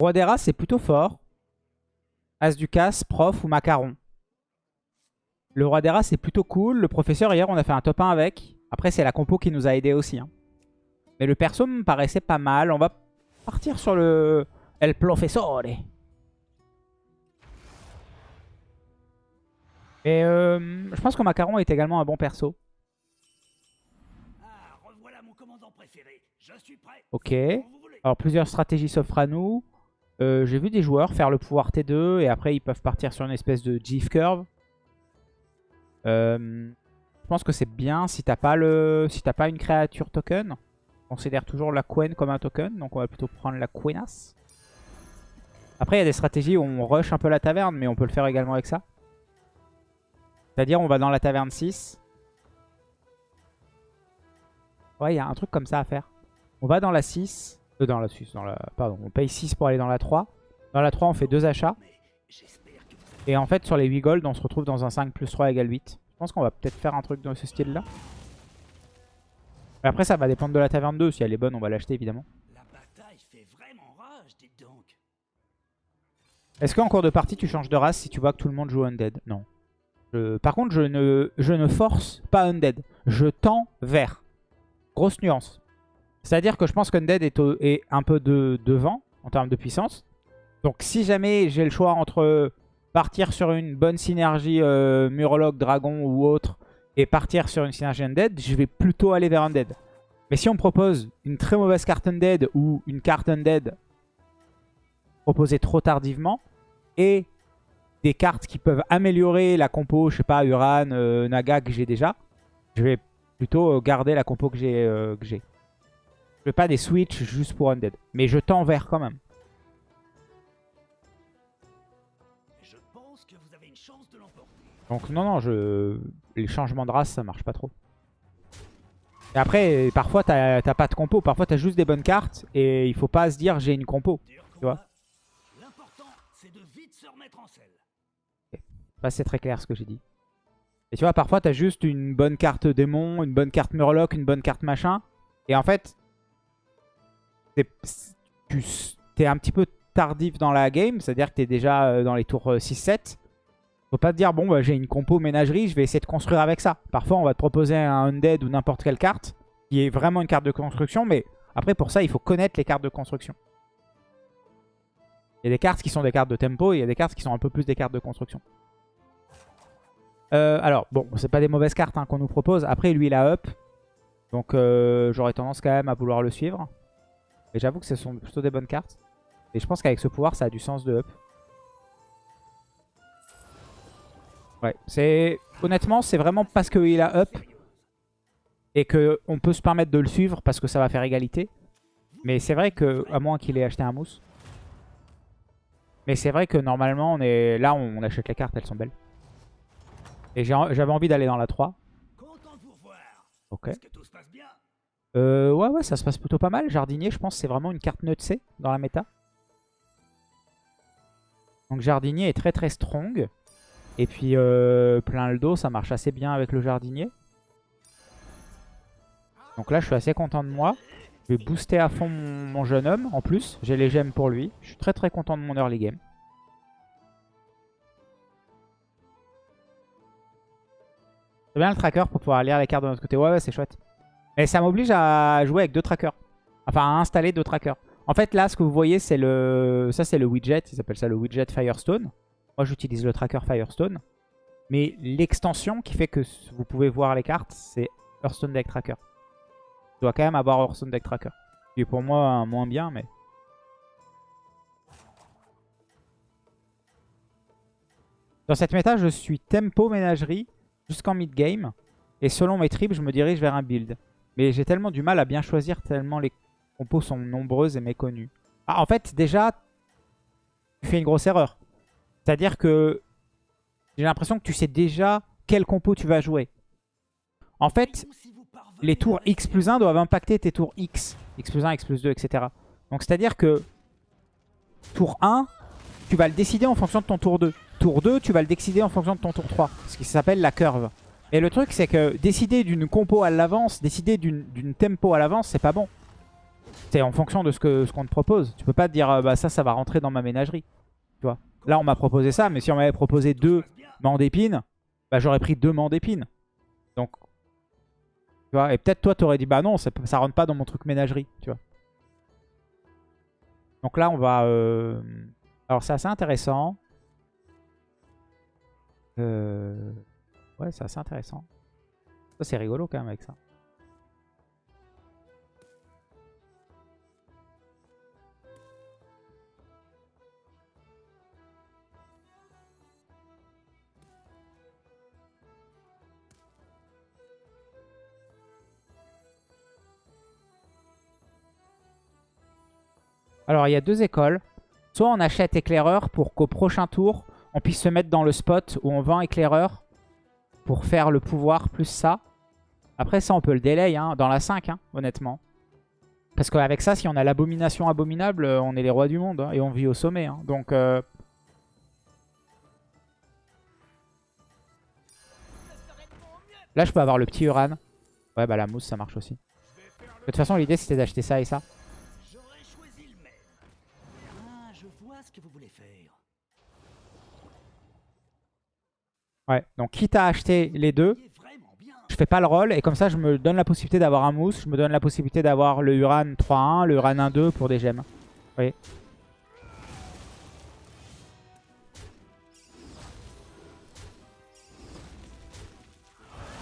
Roi des Rats, c'est plutôt fort. As du casse, prof ou macaron. Le Roi des Rats, c'est plutôt cool. Le professeur, hier, on a fait un top 1 avec. Après, c'est la compo qui nous a aidé aussi. hein. Mais le perso me paraissait pas mal. On va partir sur le El Professore. Et euh, je pense que Macaron est également un bon perso. Ah, revoilà mon commandant préféré. Je suis prêt. Ok. Alors plusieurs stratégies s'offrent à nous. Euh, J'ai vu des joueurs faire le pouvoir T2 et après ils peuvent partir sur une espèce de GIF curve. Euh, je pense que c'est bien si t'as pas le, si t'as pas une créature token. On considère toujours la Queen comme un token, donc on va plutôt prendre la Queenasse. Après il y a des stratégies où on rush un peu la taverne, mais on peut le faire également avec ça. C'est-à-dire on va dans la taverne 6. Ouais, il y a un truc comme ça à faire. On va dans la 6. Euh, dans la 6, dans la... Pardon, on paye 6 pour aller dans la 3. Dans la 3, on fait deux achats. Et en fait, sur les 8 gold, on se retrouve dans un 5 plus 3 égale 8. Je pense qu'on va peut-être faire un truc dans ce style-là. Après, ça va dépendre de la taverne 2. Si elle est bonne, on va l'acheter, évidemment. Est-ce qu'en cours de partie, tu changes de race si tu vois que tout le monde joue Undead? Non. Je- Par contre, je ne... je ne force pas Undead. Je tends vers. Grosse nuance. C'est-à-dire que je pense qu'Undead est, est un peu de... devant en termes de puissance. Donc si jamais j'ai le choix entre partir sur une bonne synergie euh, Murloc, Dragon ou autre et partir sur une synergie Undead, je vais plutôt aller vers Undead. Mais si on propose une très mauvaise carte Undead ou une carte Undead proposée trop tardivement et des cartes qui peuvent améliorer la compo, je sais pas, Uran, euh, Naga que j'ai déjà, je vais plutôt euh, garder la compo que j'ai. euh, que j'ai. Je fais pas des switch juste pour Undead. Mais je tends vers quand même. Je pense que vous avez une chance de. Donc non, non, je... les changements de race, ça marche pas trop. Et après, parfois, t'as pas de compo. Parfois, t'as juste des bonnes cartes et il faut pas se dire j'ai une compo. Dur Tu vois. L'important, c'est de vite se remettre en selle. Bah, c'est très clair ce que j'ai dit. Et tu vois, parfois, t'as juste une bonne carte démon, une bonne carte Murloc, une bonne carte machin. Et en fait, tu un petit peu tardif dans la game. C'est-à-dire que t'es déjà euh, dans les tours euh, 6-7. Faut pas te dire, bon, bah, j'ai une compo ménagerie, je vais essayer de construire avec ça. Parfois, on va te proposer un Undead ou n'importe quelle carte qui est vraiment une carte de construction. Mais après, pour ça, il faut connaître les cartes de construction. Il y a des cartes qui sont des cartes de tempo et il y a des cartes qui sont un peu plus des cartes de construction. Euh, alors, bon, c'est pas des mauvaises cartes hein, qu'on nous propose. Après, lui, il a up. Donc, euh, j'aurais tendance quand même à vouloir le suivre. Mais j'avoue que ce sont plutôt des bonnes cartes. Et je pense qu'avec ce pouvoir, ça a du sens de up. Ouais, c'est... Honnêtement, c'est vraiment parce qu'il a up et qu'on peut se permettre de le suivre parce que ça va faire égalité. Mais c'est vrai que, à moins qu'il ait acheté un mousse. Mais c'est vrai que normalement, on est là, on achète les cartes, elles sont belles. Et j'avais envie d'aller dans la 3. Content de vous revoir. Ok. Est-ce que tout se passe bien? Euh, ouais, ouais, ça se passe plutôt pas mal. Jardinier, je pense c'est vraiment une carte nutsée dans la méta. Donc Jardinier est très très strong. Et puis euh, plein le dos, ça marche assez bien avec le Jardinier. Donc là, je suis assez content de moi. Je vais booster à fond mon, mon jeune homme. En plus, j'ai les gemmes pour lui. Je suis très très content de mon early game. C'est bien le tracker pour pouvoir lire les cartes de notre côté. Ouais, ouais, c'est chouette. Et ça m'oblige à jouer avec deux trackers. Enfin, à installer deux trackers. En fait, là, ce que vous voyez, c'est le... Ça, c'est le widget. Ils appellent ça le widget Firestone. Moi, j'utilise le tracker Firestone. Mais l'extension qui fait que vous pouvez voir les cartes, c'est Hearthstone Deck Tracker. Je dois quand même avoir Hearthstone Deck Tracker. Qui est pour moi un moins bien, mais... Dans cette méta, je suis tempo ménagerie jusqu'en mid-game. Et selon mes tripes, je me dirige vers un build. Mais j'ai tellement du mal à bien choisir tellement les compos sont nombreuses et méconnues. Ah, en fait, déjà, tu fais une grosse erreur. C'est-à-dire que j'ai l'impression que tu sais déjà quel compo tu vas jouer. En fait, les tours X plus 1 doivent impacter tes tours X. X plus 1, X plus 2, etc. Donc c'est-à-dire que tour 1, tu vas le décider en fonction de ton tour 2. Tour 2, tu vas le décider en fonction de ton tour 3. Ce qui s'appelle la curve. Et le truc, c'est que décider d'une compo à l'avance, décider d'une tempo à l'avance, c'est pas bon. C'est en fonction de ce qu'on ce te propose. Tu peux pas te dire, euh, bah ça, ça va rentrer dans ma ménagerie. Tu vois. Là, on m'a proposé ça, mais si on m'avait proposé deux mands d'épines, bah j'aurais pris deux mands d'épines. Donc, tu vois. Et peut-être toi, t'aurais dit, bah non, ça, ça rentre pas dans mon truc ménagerie, tu vois. Donc là, on va... euh, Alors, c'est assez intéressant. Euh, Ouais, c'est assez intéressant. Ça, c'est rigolo quand même avec ça. Alors, il y a deux écoles. Soit on achète éclaireur pour qu'au prochain tour, on puisse se mettre dans le spot où on vend éclaireur pour faire le pouvoir plus ça. Après ça, on peut le délai hein, dans la 5, hein, honnêtement. Parce qu'avec ça, si on a l'abomination abominable, euh, on est les rois du monde hein, et on vit au sommet. hein. Donc, euh, là, je peux avoir le petit Uran. Ouais, bah la mousse, ça marche aussi. De toute façon, l'idée, c'était d'acheter ça et ça. Ouais, donc quitte à acheter les deux, je fais pas le roll et comme ça je me donne la possibilité d'avoir un mousse, je me donne la possibilité d'avoir le Uran 3-1, le Uran 1-2 pour des gemmes. Vous voyez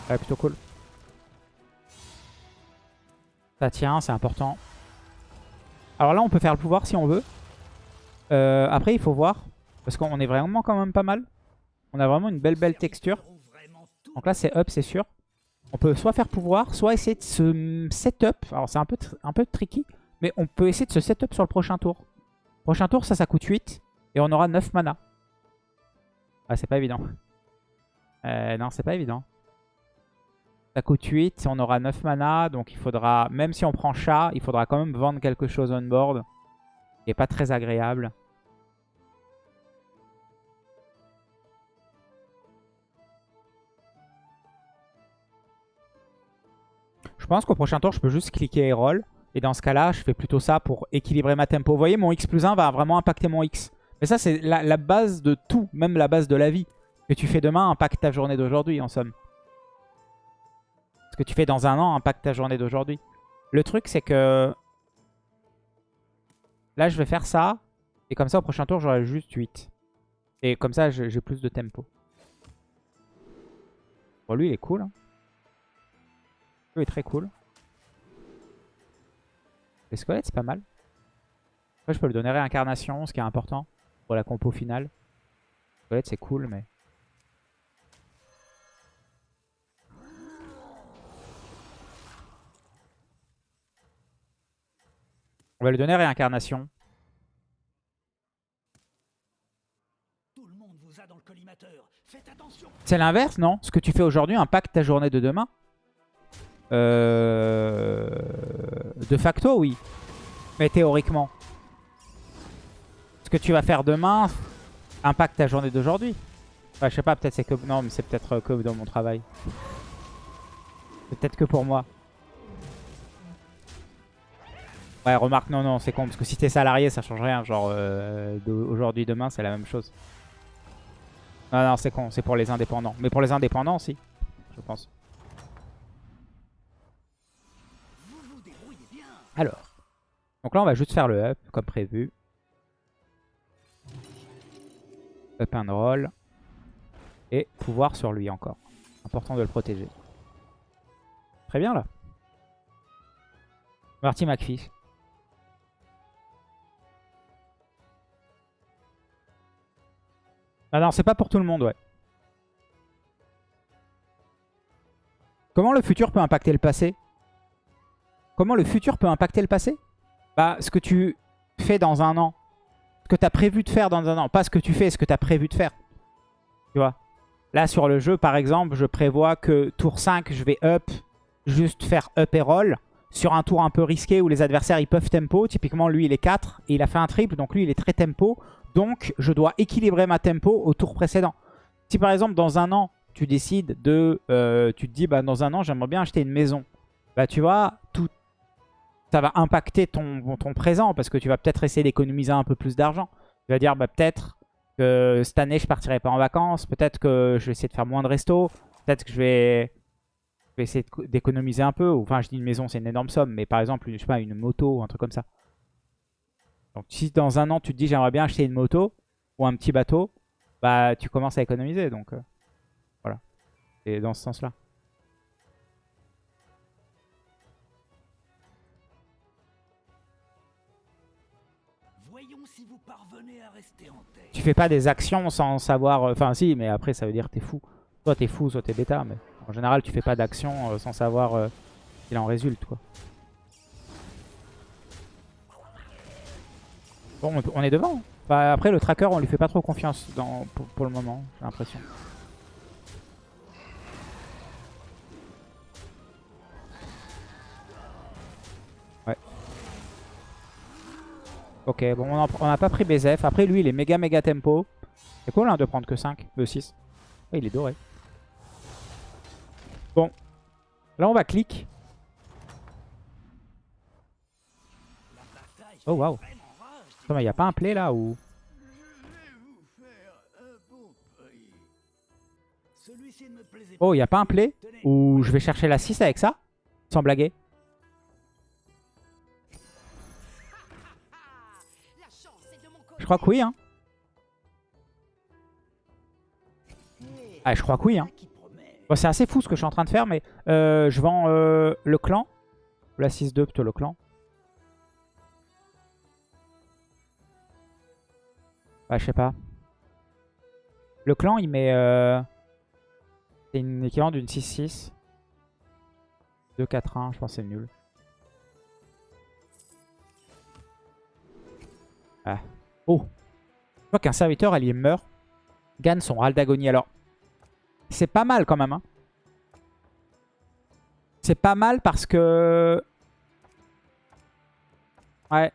Ouais, plutôt cool. Ça tient, c'est important. Alors là, on peut faire le pouvoir si on veut. Euh, après, il faut voir. Parce qu'on est vraiment quand même pas mal. On a vraiment une belle, belle texture. Donc là, c'est up, c'est sûr. On peut soit faire pouvoir, soit essayer de se setup. Alors c'est un peu, un peu tricky, mais on peut essayer de se setup sur le prochain tour. Prochain tour, ça, ça coûte 8. Et on aura 9 mana. Ah, c'est pas évident. Euh, non, c'est pas évident. Ça coûte 8, on aura 9 mana. Donc il faudra, même si on prend chat, il faudra quand même vendre quelque chose on board. Est pas très agréable. Pense qu'au prochain tour, je peux juste cliquer et roll. Et dans ce cas-là, je fais plutôt ça pour équilibrer ma tempo. Vous voyez, mon X plus 1 va vraiment impacter mon X. Mais ça, c'est la, la base de tout, même la base de la vie. Ce que tu fais demain impacte ta journée d'aujourd'hui, en somme. Ce que tu fais dans un an impacte ta journée d'aujourd'hui. Le truc, c'est que... Là, je vais faire ça. Et comme ça, au prochain tour, j'aurai juste 8. Et comme ça, j'ai j'ai plus de tempo. Bon, lui, il est cool. hein. Lui est très cool. Les squelettes, c'est pas mal. Après, je peux le donner réincarnation, ce qui est important pour la compo finale. Squelette, c'est cool, mais... On va lui donner réincarnation. C'est l'inverse, non? Ce que tu fais aujourd'hui impacte ta journée de demain Euh, De facto, oui. Mais théoriquement. Ce que tu vas faire demain impacte ta journée d'aujourd'hui. Je sais pas, peut-être c'est que... Non, mais c'est peut-être euh, que dans mon travail. Peut-être que pour moi. Ouais, remarque, non, non, c'est con. Parce que si t'es salarié, ça change rien. Genre, euh, aujourd'hui, demain, c'est la même chose. Non, non, c'est con. C'est pour les indépendants. Mais pour les indépendants, si. Je pense. Alors. Donc là, on va juste faire le up, comme prévu. Up and roll. Et pouvoir sur lui encore. Important de le protéger. Très bien, là. Marty McPhee. Ah non, c'est pas pour tout le monde, ouais. Comment le futur peut impacter le passé? Comment le futur peut impacter le passé? Bah, ce que tu fais dans un an. Ce que tu as prévu de faire dans un an. Pas ce que tu fais, ce que tu as prévu de faire. Tu vois? Là, sur le jeu, par exemple, je prévois que tour 5, je vais up, juste faire up et roll. Sur un tour un peu risqué où les adversaires, ils peuvent tempo. Typiquement, lui, il est 4 et il a fait un triple. Donc, lui, il est très tempo. Donc, je dois équilibrer ma tempo au tour précédent. Si, par exemple, dans un an, tu décides de... euh, tu te dis, bah, dans un an, j'aimerais bien acheter une maison. Bah, tu vois, ça va impacter ton, présent parce que tu vas peut-être essayer d'économiser un peu plus d'argent. Tu vas dire, bah, peut-être que cette année, je partirai pas en vacances. Peut-être que je vais essayer de faire moins de resto. Peut-être que je vais, essayer d'économiser un peu. Enfin, je dis une maison, c'est une énorme somme. Mais par exemple, je sais pas, une moto ou un truc comme ça. Donc, si dans un an, tu te dis, j'aimerais bien acheter une moto ou un petit bateau, bah, tu commences à économiser. Donc, euh, voilà. Et dans ce sens-là. Tu fais pas des actions sans savoir... euh, Enfin, si, mais après, ça veut dire que t'es fou. Soit t'es fou, soit t'es bêta. Mais en général, tu fais pas d'actions euh, sans savoir euh, qu'il en résulte, quoi. Bon, on- est devant. Enfin, après, le tracker, on lui fait pas trop confiance pour le moment, j'ai l'impression. Ok, bon, on n'a pas pris BZF. Après, lui, il est méga méga tempo. C'est cool de prendre que 5, de 6. Ouais, il est doré. Bon. Là, on va clic. Oh, waouh. vraiment rage. Attends, mais y a pas un play là ou... Oh, y a pas un play? Ou je vais chercher la 6 avec ça? Sans blaguer. Crois que oui, hein. Ah, je crois que oui, hein. c'est assez fou ce que je suis en train de faire, mais euh, je vends euh, le clan. La 6-2, plutôt le clan. Ouais, je sais pas. Le clan, il met... euh, C'est une équivalent d'une 6-6. 2-4-1, je pense que c'est nul. Ah. Oh Je vois qu'un serviteur allié meurt. Gagne son râle d'agonie. Alors, c'est pas mal quand même. hein. C'est pas mal parce que... Ouais.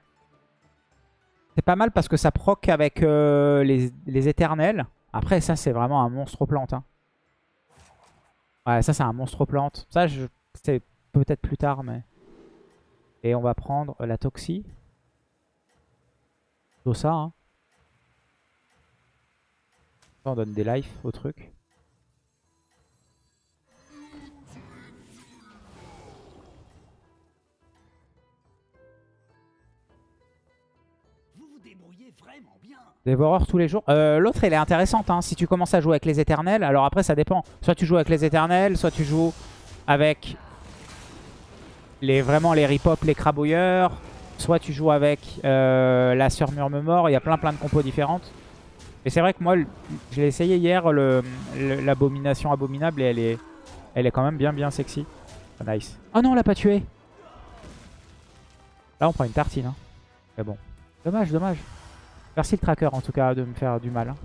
C'est pas mal parce que ça proc avec euh, les, les éternels. Après, ça, c'est vraiment un monstre plante. hein. Ouais, ça, c'est un monstre plante. Ça, je... c'est peut-être plus tard, mais... Et on va prendre la Toxie. Plutôt ça, hein. On donne des life au truc. Dévoreur tous les jours. Euh, L'autre, elle est intéressante. hein, si tu commences à jouer avec les éternels. Alors après, ça dépend. Soit tu joues avec les éternels, soit tu joues avec les, vraiment les ripop, les crabouilleurs. Soit tu joues avec euh, la sœur murmure-mort. Il y a plein plein de compos différentes. Et c'est vrai que moi, je l'ai essayé hier, l'abomination abominable, et elle est, elle est quand même bien bien sexy. Ah, nice. Oh non, on l'a pas tué. Là, on prend une tartine. hein. Mais bon. Dommage, dommage. Merci le tracker en tout cas de me faire du mal. hein.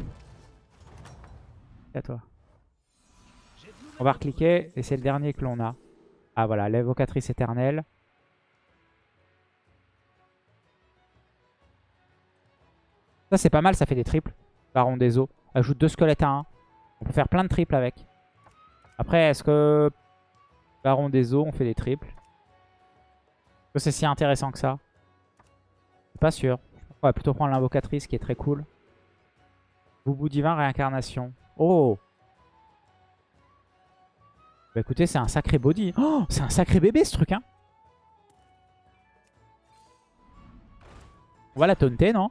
À toi. On va recliquer et c'est le dernier que l'on a. Ah voilà, l'évocatrice éternelle. Ça c'est pas mal, ça fait des triples. Baron des eaux. Ajoute deux squelettes à 1. On peut faire plein de triples avec. Après, est-ce que Baron des eaux, on fait des triples? Est-ce que c'est si intéressant que ça? Je suis pas sûr. On va plutôt prendre l'invocatrice qui est très cool. Boubou divin, réincarnation. Oh Bah écoutez, c'est un sacré body. Oh, c'est un sacré bébé ce truc, hein On va la taunter, non?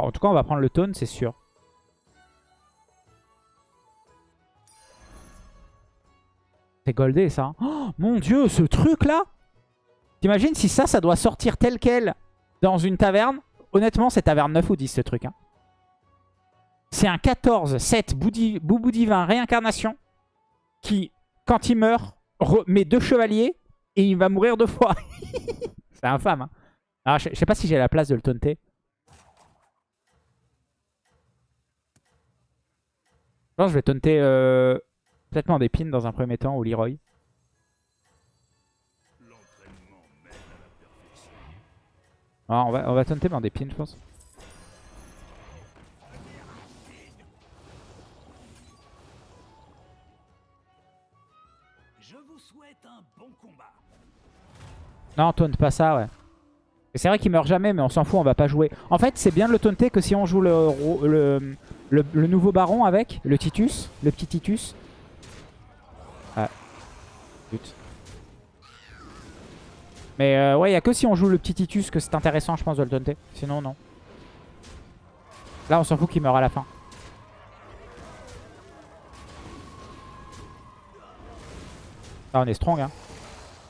Bon, En tout cas, on va prendre le taunt, c'est sûr. C'est goldé, ça. Oh, mon dieu, ce truc-là T'imagines si ça, ça doit sortir tel quel dans une taverne? Honnêtement, c'est taverne 9 ou 10, ce truc. hein. C'est un 14, 7, boudi- boubou divin, réincarnation, qui, quand il meurt, met deux chevaliers et il va mourir deux fois. c'est infâme. hein. Je je sais pas si j'ai la place de le taunter. Pense que je vais taunter euh, peut-être Mandépine dans un premier temps ou Leroy. Ah, on, va, on va taunter Mandépine, je pense. Je vous souhaite un bon combat. Non, taunt pas ça, ouais. C'est vrai qu'il meurt jamais, mais on s'en fout, on va pas jouer. En fait, c'est bien de le taunter que si on joue le, le- le nouveau baron avec, le Titus, le petit Titus. Ah. Mais euh, ouais, il a que si on joue le petit Titus que c'est intéressant, je pense, de le taunter. Sinon, non. Là, on s'en fout qu'il meurt à la fin. Là, on est strong, hein.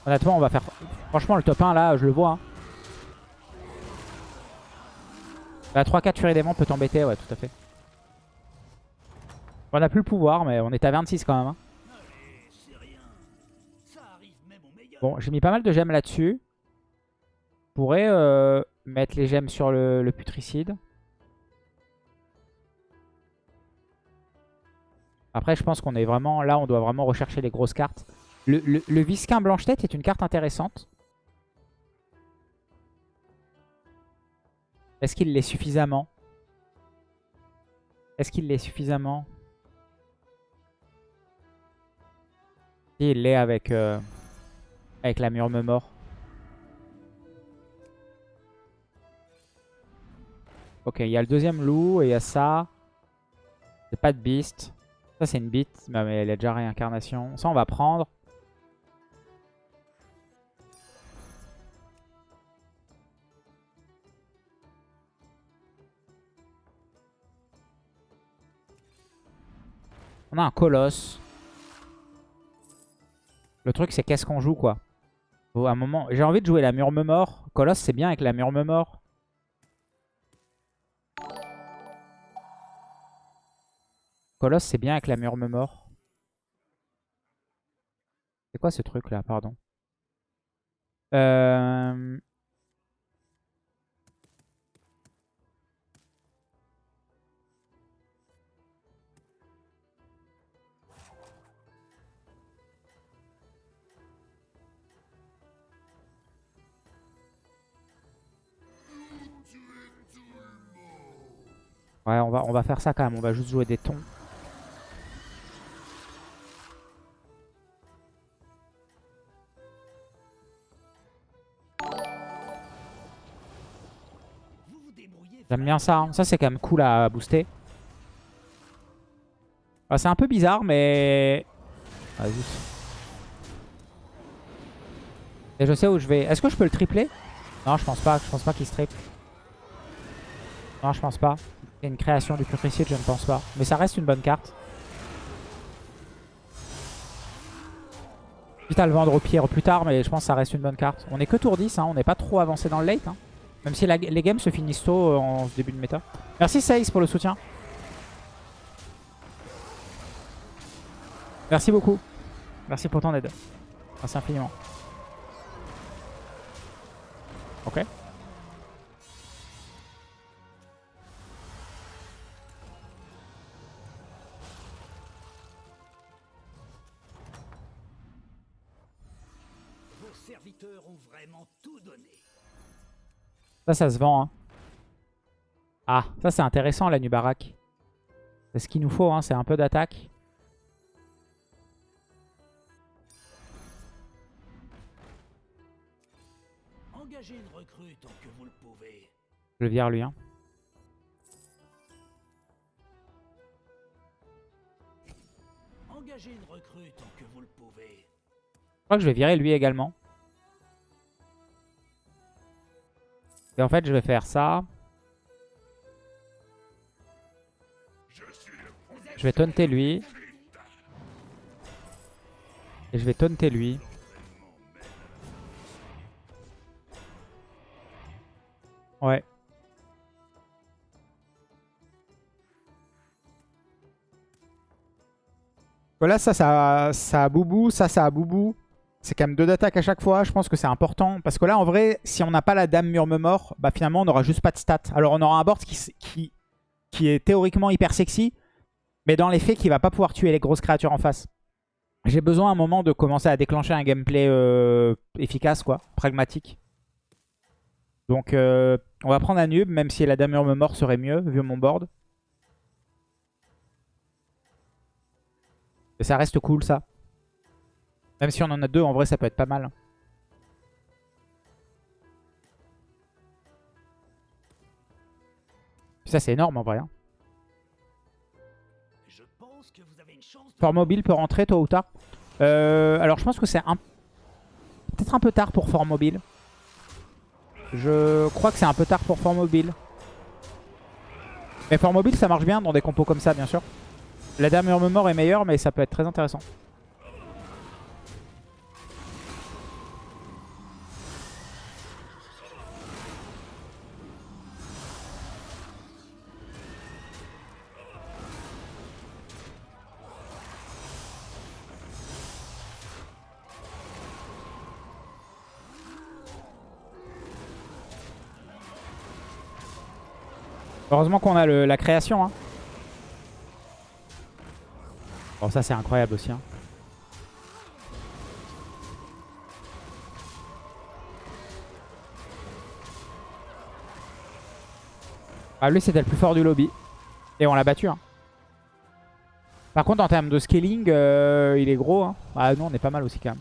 Honnêtement, on va faire... Franchement, le top 1, là, je le vois. Hein. La 3-4 Furie Démon peut t'embêter, ouais, tout à fait. On a plus le pouvoir, mais on est à 26 quand même. hein. Bon, j'ai mis pas mal de gemmes là-dessus. Pourrais euh, mettre les gemmes sur le, putricide. Après, je pense qu'on est vraiment... Là, on doit vraiment rechercher les grosses cartes. Le, le, le Visquin Blanche-Tête est une carte intéressante. Est-ce qu'il l'est suffisamment? Est-ce qu'il l'est suffisamment? Il l'est avec, euh, avec la murme mort. Ok, il y a le deuxième loup et il y a ça. C'est pas de beast. Ça, c'est une bite, mais elle a déjà réincarnation. Ça, on va prendre. On a un colosse. Le truc, c'est qu'est-ce qu'on joue, quoi. Moment... J'ai envie de jouer la murme mort. Colosse, c'est bien avec la murme mort. Colosse, c'est bien avec la murme mort. C'est quoi ce truc là, pardon? Euh... Ouais, on va, on va faire ça quand même. On va juste jouer des tons. J'aime bien ça. hein. Ça, c'est quand même cool à booster. Ah, c'est un peu bizarre, mais... Vas-y. Et je sais où je vais. Est-ce que je peux le tripler? Non, je pense pas. Je pense pas qu'il se triple. Non, je pense pas. Il y a une création du putricide, je ne pense pas. Mais ça reste une bonne carte. Quitte à le vendre au pire plus tard, mais je pense que ça reste une bonne carte. On est que tour 10, hein. on n'est pas trop avancé dans le late. hein. Même si les games se finissent tôt euh, en début de méta. Merci Saïs pour le soutien. Merci beaucoup. Merci pour ton aide. Merci infiniment. Ok. Ça, ça se vend. hein. Ah, ça c'est intéressant la Nubarak. C'est ce qu'il nous faut, hein. c'est un peu d'attaque. Engagez une recrue tant que vous le pouvez. Je le vire lui. Hein. Engagez une recrue tant que vous le pouvez. Je crois que je vais virer lui également. Et en fait, je vais faire ça. Je vais taunter lui. Et je vais taunter lui. Ouais. Voilà, ça, ça, ça a boubou. Ça, ça a boubou. C'est quand même deux d'attaque à chaque fois. Je pense que c'est important. Parce que là, en vrai, si on n'a pas la dame murme mort, bah finalement, on n'aura juste pas de stats. Alors, on aura un board qui, est théoriquement hyper sexy. Mais dans les faits, qui va pas pouvoir tuer les grosses créatures en face. J'ai besoin à un moment de commencer à déclencher un gameplay euh, efficace, quoi. Pragmatique. Donc, euh, on va prendre un nub, même si la dame murme mort serait mieux, vu mon board. Et ça reste cool, ça. Même si on en a deux, en vrai, ça peut être pas mal. Ça, c'est énorme en vrai. hein. Fort mobile peut rentrer tôt ou tard. Euh, alors, je pense que c'est un... peut-être un peu tard pour Fort mobile. Je crois que c'est un peu tard pour Fort mobile. Mais Fort mobile, ça marche bien dans des compos comme ça, bien sûr. La dame mort est meilleure, mais ça peut être très intéressant. Heureusement qu'on a le- la création. Hein. Bon, ça c'est incroyable aussi. hein. Ah, lui c'était le plus fort du lobby. Et on l'a battu. hein. Par contre en termes de scaling, euh, il est gros. Ah nous on est pas mal aussi quand même.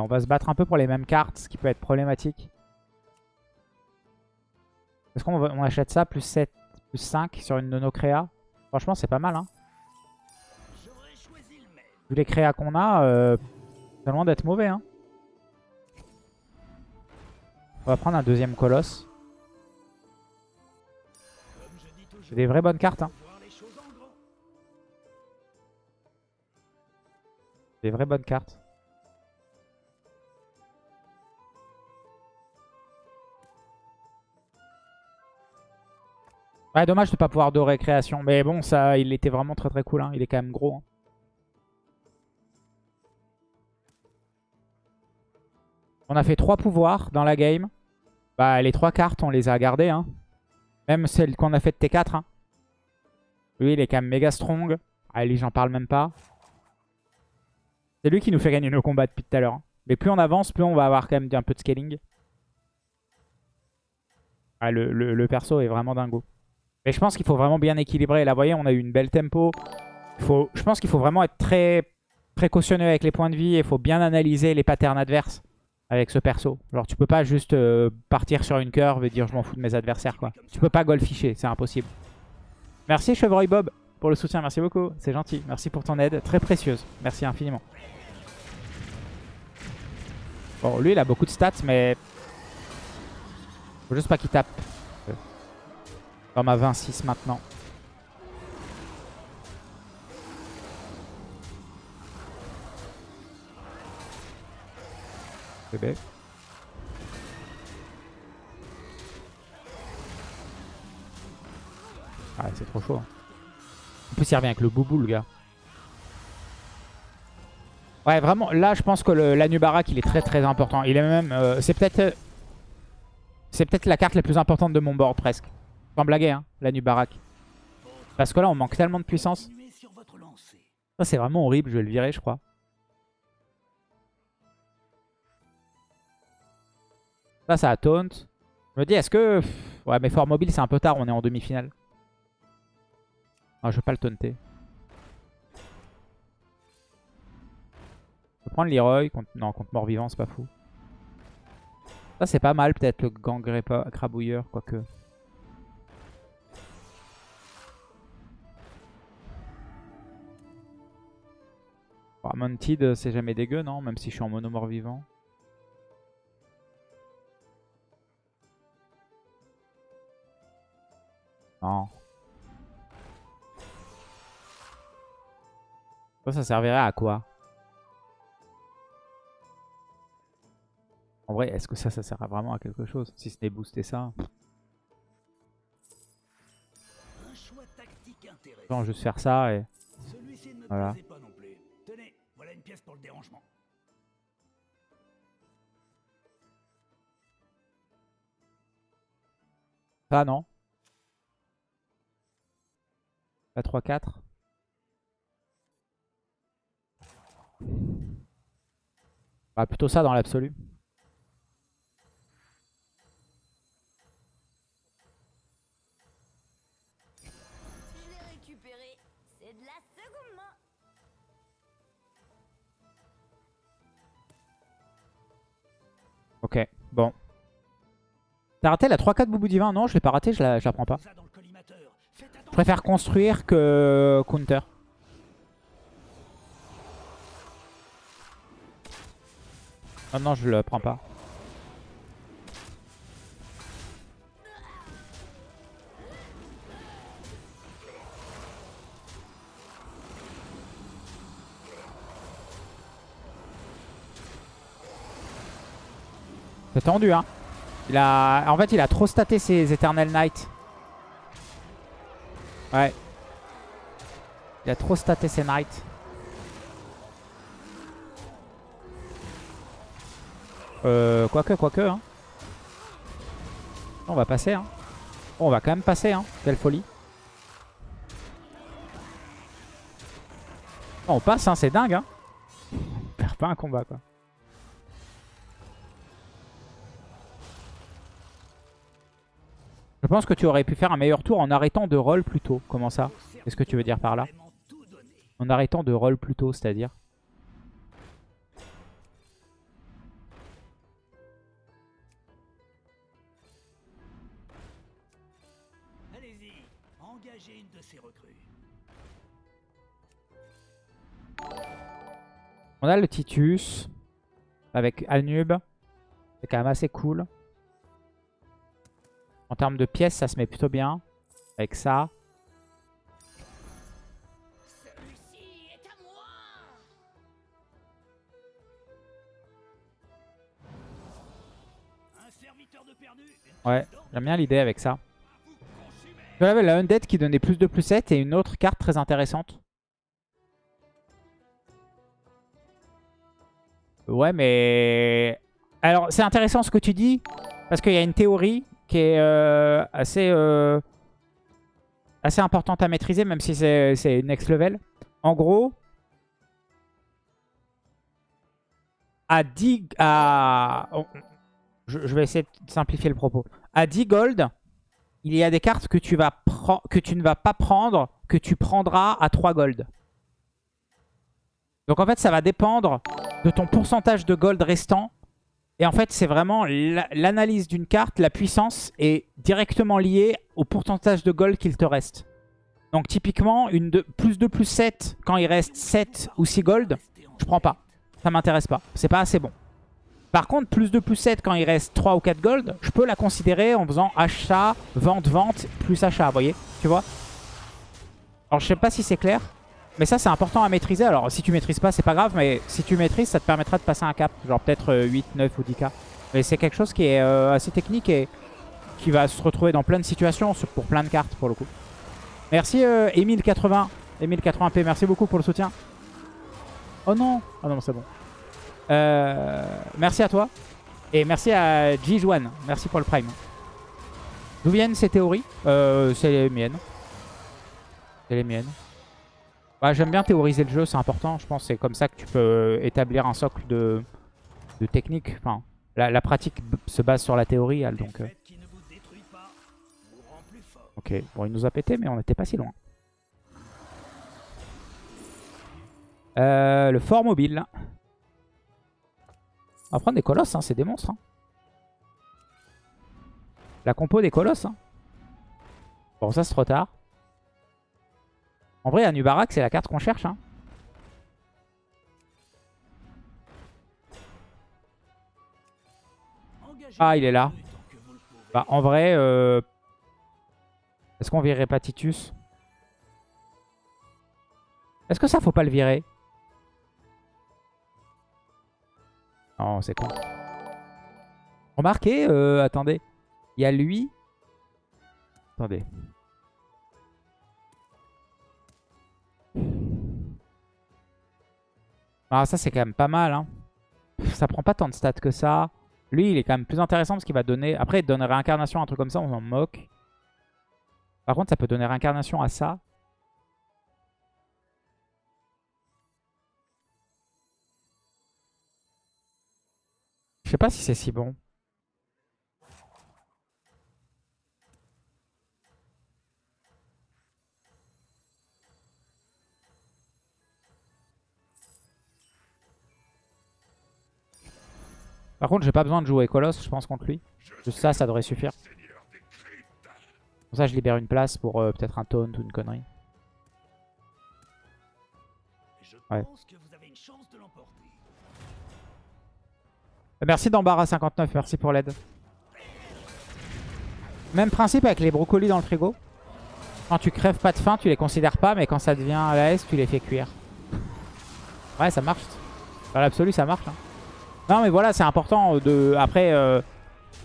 On va se battre un peu pour les mêmes cartes, ce qui peut être problématique. Est-ce qu'on achète ça plus 7, plus 5 sur une de nos créas Franchement, c'est pas mal. Hein. Vu les créas qu'on a, euh, c'est loin d'être mauvais. Hein. On va prendre un deuxième colosse. C'est des vraies bonnes cartes. Hein. Des vraies bonnes cartes. Ouais, dommage de pas pouvoir dorer création. Mais bon, ça, il était vraiment très très cool. hein. Il est quand même gros. hein. On a fait trois pouvoirs dans la game. Bah, les trois cartes, on les a gardées. Hein. Même celle qu'on a fait de T4. hein. Lui, il est quand même méga strong. Allez, j'en parle même pas. C'est lui qui nous fait gagner nos combats depuis tout à l'heure. hein. Mais plus on avance, plus on va avoir quand même un peu de scaling. Ah, le- le perso est vraiment dingo. Mais je pense qu'il faut vraiment bien équilibrer. Là, vous voyez, on a eu une belle tempo. Faut, je pense qu'il faut vraiment être très précautionneux avec les points de vie. Il faut bien analyser les patterns adverses avec ce perso. Genre, tu peux pas juste euh, partir sur une curve et dire je m'en fous de mes adversaires. quoi. Tu peux pas goldficher, c'est impossible. Merci Chevreuil Bob pour le soutien. Merci beaucoup, c'est gentil. Merci pour ton aide, très précieuse. Merci infiniment. Bon, lui, il a beaucoup de stats, mais... Faut juste pas qu'il tape. Comme à 26 maintenant. Bébé. Ah, c'est trop chaud. hein. En plus, il revient avec le boubou, le gars. Ouais, vraiment, là, je pense que l'Anubarak, il est très très important. Il est même... euh, c'est peut-être... euh, c'est peut-être la carte la plus importante de mon board, presque. Sans blaguer, hein, l'Anubarak. Parce que là, on manque tellement de puissance. Ça, c'est vraiment horrible. Je vais le virer, je crois. Ça, ça a taunt. Je me dis, est-ce que... Ouais, mais fort mobile, c'est un peu tard. On est en demi-finale. Ah, je vais pas le taunter. Je vais prendre Leroy. Contre... Non, contre mort-vivant, c'est pas fou. Ça, c'est pas mal, peut-être, le gangré crabouilleur, quoique. Bon, Mounted, c'est jamais dégueu, non Même si je suis en mono mort-vivant. Non. Ça, ça servirait à quoi? En vrai, est-ce que ça, ça sert vraiment à quelque chose? Si ce n'est booster ça. Un choix tactique intéressant. Je vais juste faire ça et... Voilà pièces pour le dérangement. Pas non. Pas 3-4. Bah, plutôt ça dans l'absolu. Ok, bon. T'as raté la 3-4 Boubou Divin Non, je l'ai pas raté, je la, je la prends pas. Je préfère construire que counter. Non, non, je le prends pas. Tendu, hein. Il a... En fait, il a trop staté ses Eternal Knight. Ouais. Il a trop staté ses Knights. Euh, quoique, quoique, hein. On va passer, hein. On va quand même passer, hein. Quelle folie. On passe, hein. C'est dingue, hein. On perd pas un combat, quoi. Pense que tu aurais pu faire un meilleur tour en arrêtant de roll plus tôt. Comment ça? Qu'est-ce que tu veux dire par là? En arrêtant de roll plus tôt, c'est-à-dire? On a le Titus avec Anub. C'est quand même assez cool. En termes de pièces, ça se met plutôt bien. Avec ça. Ouais, j'aime bien l'idée avec ça. Tu avais la Undead qui donnait plus de plus 7 et une autre carte très intéressante. Ouais, mais... Alors, c'est intéressant ce que tu dis. Parce qu'il y a une théorie qui est euh, assez, euh, assez importante à maîtriser, même si c'est next level. En gros, à 10... À... je, vais essayer de simplifier le propos. À 10 gold, il y a des cartes que tu, vas que tu ne vas pas prendre, que tu prendras à 3 gold. Donc en fait, ça va dépendre de ton pourcentage de gold restant. Et en fait, c'est vraiment la- l'analyse d'une carte, la puissance est directement liée au pourcentage de gold qu'il te reste. Donc typiquement, une de, plus 2 plus 7, quand il reste 7 ou 6 gold, je prends pas. Ça m'intéresse pas. C'est pas assez bon. Par contre, plus 2 plus 7 quand il reste 3 ou 4 gold, je peux la considérer en faisant achat, vente, vente, plus achat, vous voyez Tu vois Alors je sais pas si c'est clair, mais ça c'est important à maîtriser. Alors si tu maîtrises pas, c'est pas grave, mais si tu maîtrises, ça te permettra de passer un cap. Genre peut-être euh, 8, 9 ou 10k. Mais c'est quelque chose qui est euh, assez technique et qui va se retrouver dans plein de situations pour plein de cartes pour le coup. Merci euh, Emile80, Emile80p, merci beaucoup pour le soutien. Oh non Oh non, c'est bon. Euh, merci à toi. Et merci à G1. Merci pour le prime. D'où viennent ces théories? Euh, C'est les miennes. C'est les miennes. Bah, J'aime bien théoriser le jeu, c'est important. Je pense c'est comme ça que tu peux établir un socle de, de technique. Enfin, la, la pratique se base sur la théorie, elle, donc... euh. Ok, bon, il nous a pété, mais on n'était pas si loin. Euh, le fort mobile. On va prendre des colosses, hein, c'est des monstres. hein. La compo des colosses. hein. Bon, ça c'est trop tard. En vrai, Anubarak, c'est la carte qu'on cherche. hein. Ah, il est là. Bah, en vrai, euh... est-ce qu'on virerait pas Titus Est-ce que ça, faut pas le virer? Non, c'est con. Remarquez, euh, attendez. Il y a lui. Attendez. Ah, ça, c'est quand même pas mal. Hein. Ça prend pas tant de stats que ça. Lui, il est quand même plus intéressant parce qu'il va donner... Après, il donne réincarnation, un truc comme ça, on s'en moque. Par contre, ça peut donner réincarnation à ça. Je sais pas si c'est si bon. Par contre, j'ai pas besoin de jouer Colosse, je pense, contre lui. Juste ça, ça devrait suffire. Pour ça, je libère une place pour euh, peut-être un taunt ou une connerie. Ouais. Merci d'Embarras59, merci pour l'aide. Même principe avec les brocolis dans le frigo. Quand tu crèves pas de faim, tu les considères pas, mais quand ça devient à la S, tu les fais cuire. Ouais, ça marche. Dans l'absolu, ça marche. hein. Non, mais voilà, c'est important de... Après, euh,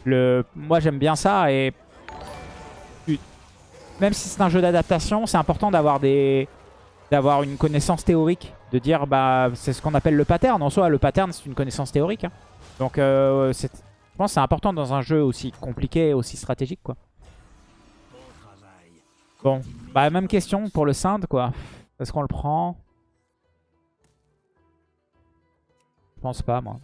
le... moi j'aime bien ça et... Même si c'est un jeu d'adaptation, c'est important d'avoir des... d'avoir une connaissance théorique. De dire, bah, c'est ce qu'on appelle le pattern. En soi, le pattern, c'est une connaissance théorique. hein. Donc, euh, je pense que c'est important dans un jeu aussi compliqué, aussi stratégique, quoi. Bon bah même question pour le Synd, quoi. Est-ce qu'on le prend? Je pense pas, moi.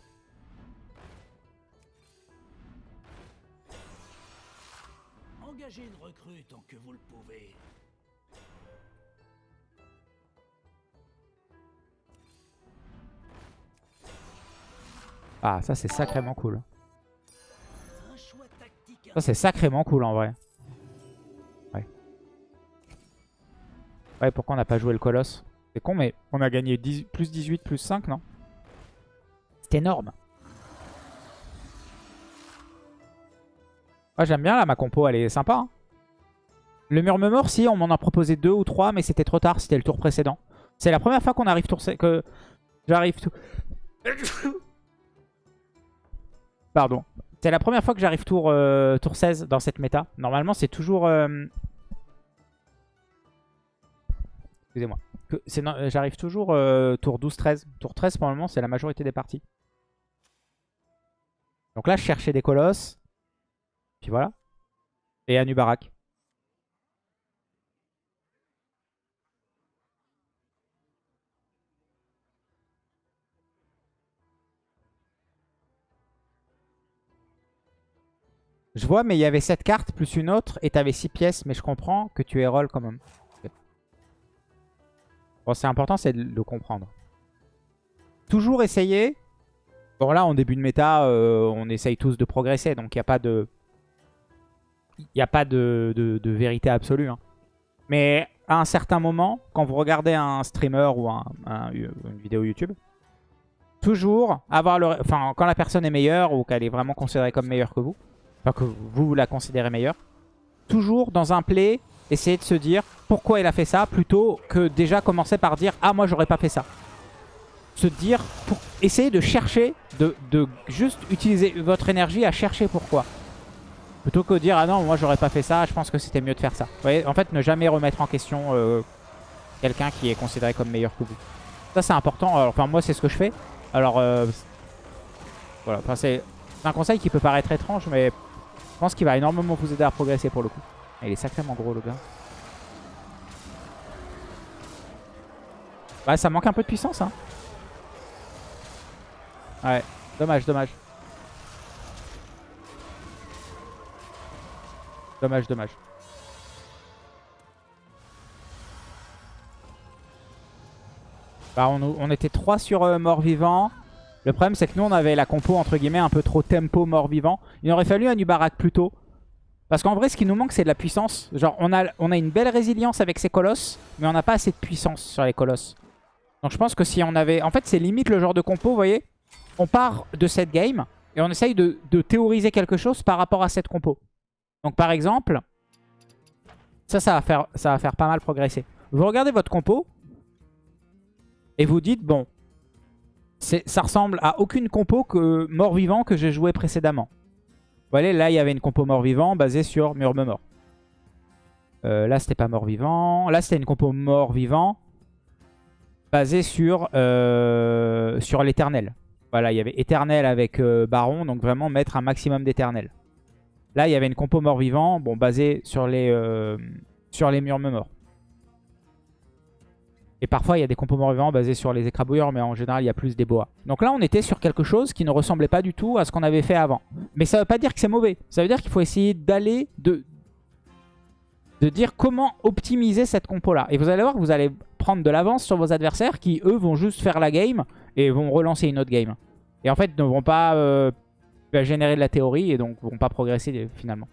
Ah, ça c'est sacrément cool. Ça c'est sacrément cool en vrai. Ouais. Ouais, pourquoi on n'a pas joué le colosse C'est con, mais on a gagné 10 plus 18, plus 5, non C'est énorme. Ah, J'aime bien là, ma compo, elle est sympa. hein. Le murmure, si, on m'en a proposé deux ou trois, mais c'était trop tard, c'était le tour précédent. C'est la première fois qu'on arrive tour... que j'arrive tout... Pardon. C'est la première fois que j'arrive tour, euh, tour 16 dans cette méta. Normalement, c'est toujours... euh, Excusez-moi. J'arrive toujours euh, tour 12-13. Tour 13, pour moment, c'est la majorité des parties. Donc là, je cherchais des colosses. Puis voilà. Et Anubarak. Je vois, mais il y avait cette carte plus une autre et t'avais 6 pièces, mais je comprends que tu es roll quand même. Bon, c'est important, c'est de le comprendre. Toujours essayer. Bon, là, en début de méta, euh, on essaye tous de progresser, donc il n'y a pas de... Il a pas de, vérité absolue. hein. Mais à un certain moment, quand vous regardez un streamer ou un- un- une vidéo YouTube, toujours avoir le... Enfin, quand la personne est meilleure ou qu'elle est vraiment considérée comme meilleure que vous, enfin que vous la considérez meilleure, toujours dans un play, essayer de se dire pourquoi il a fait ça, plutôt que déjà commencer par dire « Ah, moi, j'aurais pas fait ça ». Se dire, pour essayer de chercher, de, de juste utiliser votre énergie à chercher pourquoi. Plutôt que de dire « Ah non, moi, j'aurais pas fait ça, je pense que c'était mieux de faire ça ». Vous voyez, en fait, ne jamais remettre en question euh, quelqu'un qui est considéré comme meilleur que vous. Ça, c'est important. Alors, enfin, moi, c'est ce que je fais. Alors, euh, voilà, c'est un conseil qui peut paraître étrange, mais pense qu'il va énormément vous aider à progresser pour le coup. Il est sacrément gros, le gars. Bah, ça manque un peu de puissance, hein. Ouais, dommage, dommage. Dommage, dommage. Bah, on, était 3 sur euh, mort-vivant. Le problème, c'est que nous, on avait la compo, entre guillemets, un peu trop tempo mort-vivant. Il aurait fallu un Nubarak plus tôt. Parce qu'en vrai, ce qui nous manque, c'est de la puissance. Genre, on a, a une belle résilience avec ces colosses, mais on n'a pas assez de puissance sur les colosses. Donc je pense que si on avait... En fait, c'est limite le genre de compo, vous voyez On part de cette game, et on essaye de, théoriser quelque chose par rapport à cette compo. Donc par exemple, ça, ça va faire, ça va faire pas mal progresser. Vous regardez votre compo, et vous dites, bon, ça ressemble à aucune compo que mort-vivant que j'ai joué précédemment. Vous voyez, là, il y avait une compo mort-vivant basée sur Murmure. Euh, là, c'était pas mort-vivant. Là, c'était une compo mort-vivant basée sur, euh, sur l'éternel. Voilà, il y avait éternel avec euh, baron, donc vraiment mettre un maximum d'éternel. Là, il y avait une compo mort-vivant, bon, basée sur les, sur les morts. Et parfois, il y a des compos mort-vivants basés sur les écrabouilleurs, mais en général, il y a plus des boas. Donc là, on était sur quelque chose qui ne ressemblait pas du tout à ce qu'on avait fait avant. Mais ça veut pas dire que c'est mauvais. Ça veut dire qu'il faut essayer d'aller, de, de dire comment optimiser cette compo-là. Et vous allez voir que vous allez prendre de l'avance sur vos adversaires qui, eux, vont juste faire la game et vont relancer une autre game. Et en fait, ne vont pas euh, générer de la théorie et donc vont pas progresser finalement.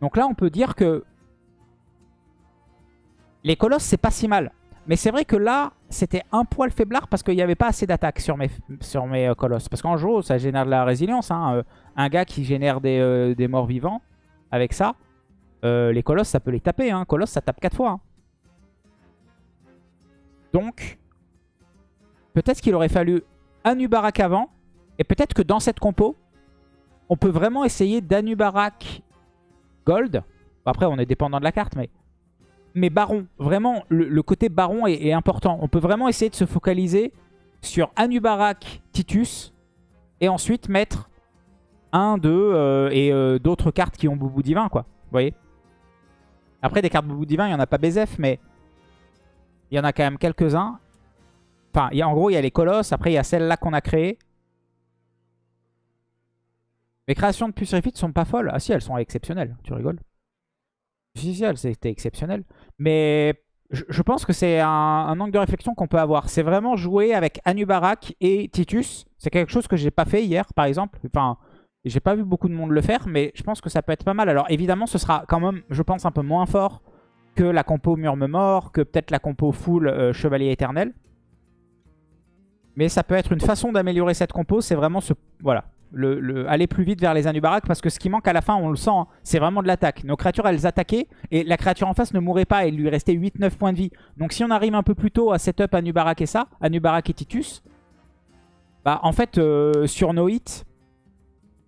Donc là, on peut dire que les colosses, c'est pas si mal. Mais c'est vrai que là, c'était un poil faiblard parce qu'il n'y avait pas assez d'attaque sur mes, euh, colosses. Parce qu'en jeu, ça génère de la résilience. hein. Euh, Un gars qui génère des, euh, morts vivants avec ça, les colosses, ça peut les taper. Hein. Colosse, ça tape 4 fois. hein. Donc, peut-être qu'il aurait fallu Anubarak avant. Et peut-être que dans cette compo, on peut vraiment essayer d'Anubarak Gold. Après, on est dépendant de la carte, mais... Mais Baron, vraiment, le, côté Baron est, important. On peut vraiment essayer de se focaliser sur Anubarak Titus. Et ensuite mettre un, deux euh, et euh, d'autres cartes qui ont Boubou Divin, quoi. Vous voyez? Après, des cartes Boubou Divin, il n'y en a pas BZF, mais il y en a quand même quelques-uns. Enfin, y a, en gros, il y a les colosses. Après, il y a celle-là qu'on a créée. Les créations de Pusrifit sont pas folles. Ah si, elles sont exceptionnelles. Tu rigoles C'était exceptionnel. Mais je, pense que c'est un, un angle de réflexion qu'on peut avoir. C'est vraiment jouer avec Anubarak et Titus. C'est quelque chose que j'ai pas fait hier, par exemple. Enfin, j'ai pas vu beaucoup de monde le faire, mais je pense que ça peut être pas mal. Alors évidemment, ce sera quand même, je pense, un peu moins fort que la compo Murme Mort, que peut-être la compo full euh, Chevalier Éternel. Mais ça peut être une façon d'améliorer cette compo, c'est vraiment ce, voilà, le, le- aller plus vite vers les Anubarak, parce que ce qui manque à la fin, on le sent, hein, c'est vraiment de l'attaque. Nos créatures, elles attaquaient, et la créature en face ne mourait pas, il lui restait 8-9 points de vie. Donc si on arrive un peu plus tôt à setup Anubarak et ça, Anubarak et Titus, bah en fait, euh, sur nos hits,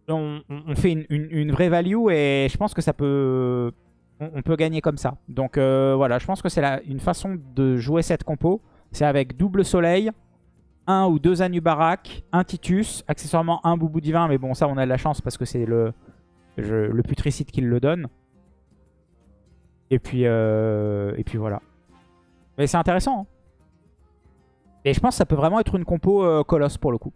on, fait une, vraie value, et je pense que ça peut... On, peut gagner comme ça. Donc euh, voilà, je pense que c'est une façon de jouer cette compo. C'est avec double soleil, un ou deux Anubarak, un Titus, accessoirement un Boubou Divin, mais bon ça on a de la chance parce que c'est le, le putricide qui le donne. Et puis, euh, et puis voilà. Mais c'est intéressant. hein. Et je pense que ça peut vraiment être une compo euh, colosse pour le coup.